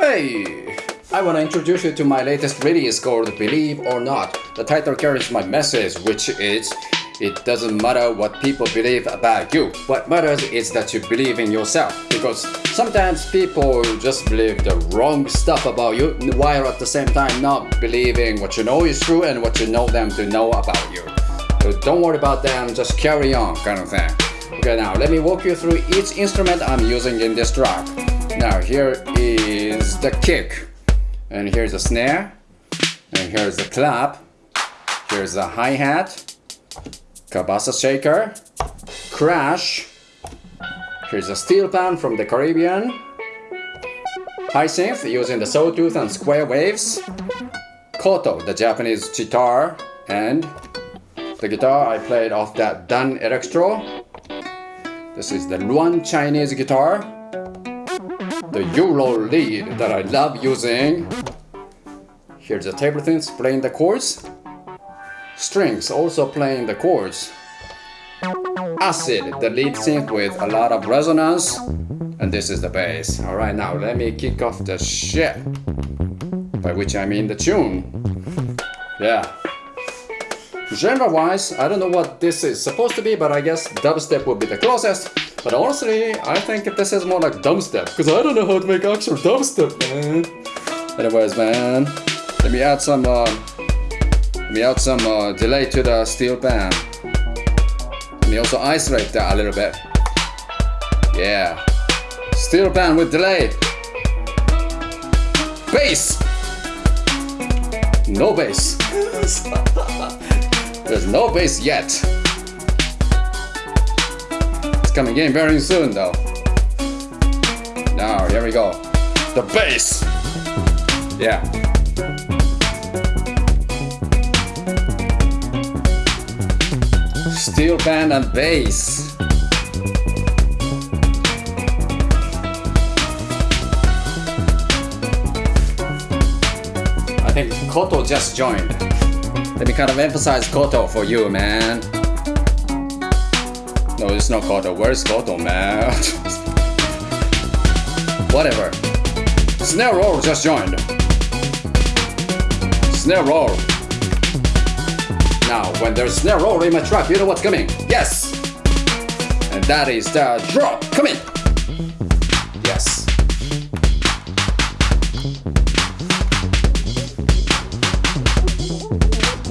Hey! I want to introduce you to my latest release called Believe or Not. The title carries my message, which is it doesn't matter what people believe about you. What matters is that you believe in yourself. Because sometimes people just believe the wrong stuff about you while at the same time not believing what you know is true and what you know them to know about you. So don't worry about them, just carry on kind of thing. Okay, now let me walk you through each instrument I'm using in this track. Now here is the kick, and here's the snare, and here's the clap, here's the hi-hat, Cabasa shaker, crash, here's a steel pan from the Caribbean, high synth using the sawtooth and square waves, koto, the Japanese guitar, and the guitar I played off that Danelectro. This is the Ruan Chinese guitar, the Euro lead that I love using. Here's the table synth playing the chords. Strings also playing the chords. Acid, the lead synth with a lot of resonance. And this is the bass. Alright, now let me kick off the shit. By which I mean the tune. Yeah. Genre-wise, I don't know what this is supposed to be, but I guess dubstep would be the closest. But honestly, I think this is more like dubstep, because I don't know how to make actual dubstep, man. Anyways, man, let me add some, uh, let me add some uh, delay to the steel pan. Let me also isolate that a little bit. Yeah. Steel pan with delay. Bass! No bass. There's no bass yet. Coming in very soon though. Now, here we go. The bass! Yeah. Steel pan and bass. I think Koto just joined. Let me kind of emphasize Koto for you, man. No, it's not Koto. Where's Koto, man? Whatever. Snare roll just joined. Snare roll. Now, when there's snare roll in my track, you know what's coming. Yes! And that is the drop. Come in. Yes.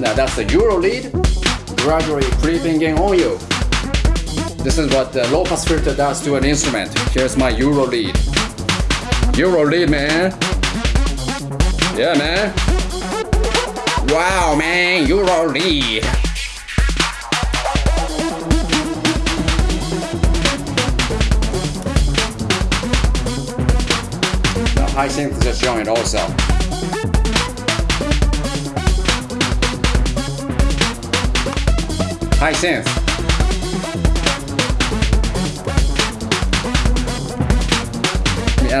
Now that's the Euro lead, gradually creeping in on you. This is what the low pass filter does to an instrument. Here's my Euro lead. Euro lead, man. Yeah, man. Wow, man, Euro lead. The high synth just joined also. High synth.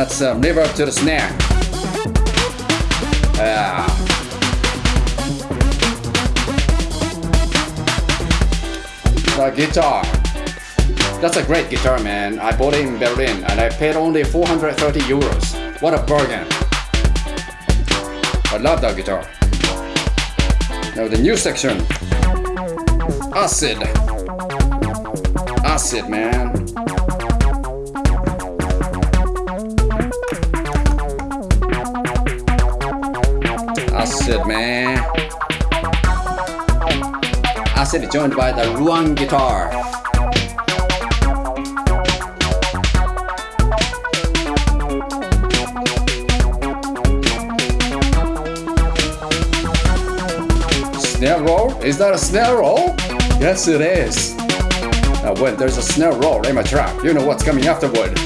Add some uh, reverb to the snare. Yeah. The guitar. That's a great guitar, man. I bought it in Berlin and I paid only 430 euros. What a bargain. I love that guitar. Now the new section. Acid. Acid, man. Man. Acid joined by the Ruan guitar. Snare roll? Is that a snare roll? Yes, it is. Now, when there's a snare roll in my track, you know what's coming afterward.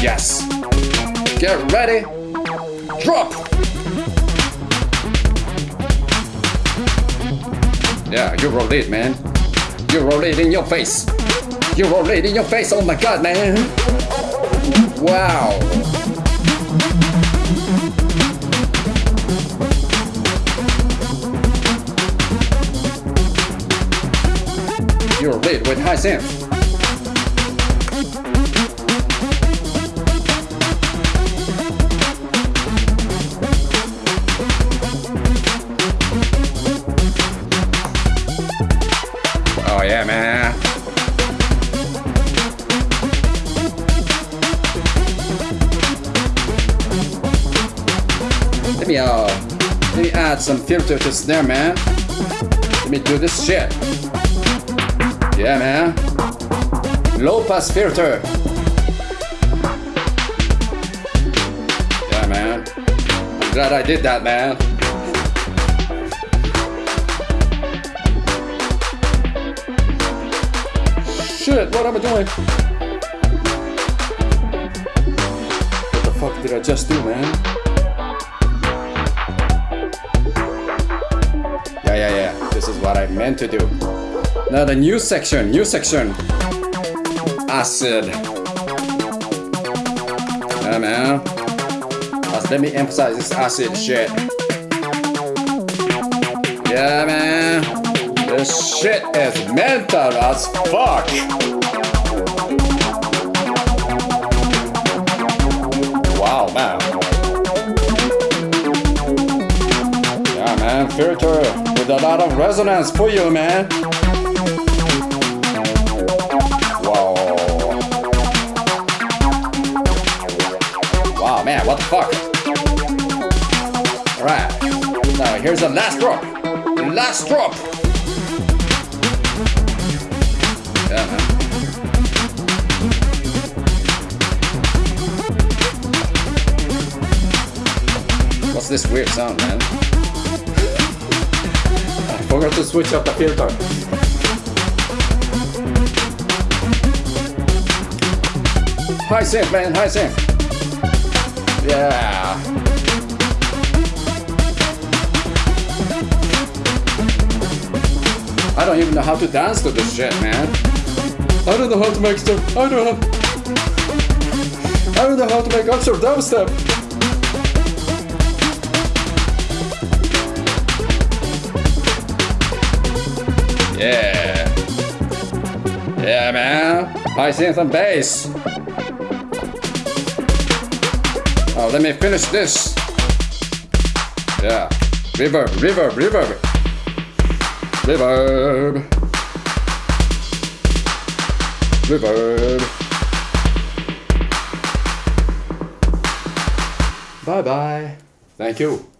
Yes. Get ready. Drop. Yeah, you roll it, man. You roll it in your face. You roll it in your face. Oh my god, man. Wow. You're lit with high synth. yeah, man. Let me, uh, let me add some filter to snare, man. Let me do this shit. Yeah, man. Low pass filter. Yeah, man. I'm glad I did that, man. Shit, what am I doing? What the fuck did I just do, man? Yeah, yeah, yeah. This is what I meant to do. Now the new section, new section. Acid. Yeah, man. Let me emphasize this acid shit. Yeah, man. This shit is mental as fuck. Wow, man. Yeah, man. Filter with a lot of resonance for you, man. Wow. Wow, man. What the fuck? Alright. Now, here's the last drop. Last drop. Yeah. What's this weird sound, man? I forgot to switch up the filter. High, synth, man. High, synth. Yeah. I don't even know how to dance to this shit, man. I don't know how to make stuff. I don't know. I don't know how to make Oxford dubstep. Yeah. Yeah, man. I see some bass. Oh, let me finish this. Yeah. Reverb, reverb, reverb. Reverb. Reverb. Bye bye. Thank you.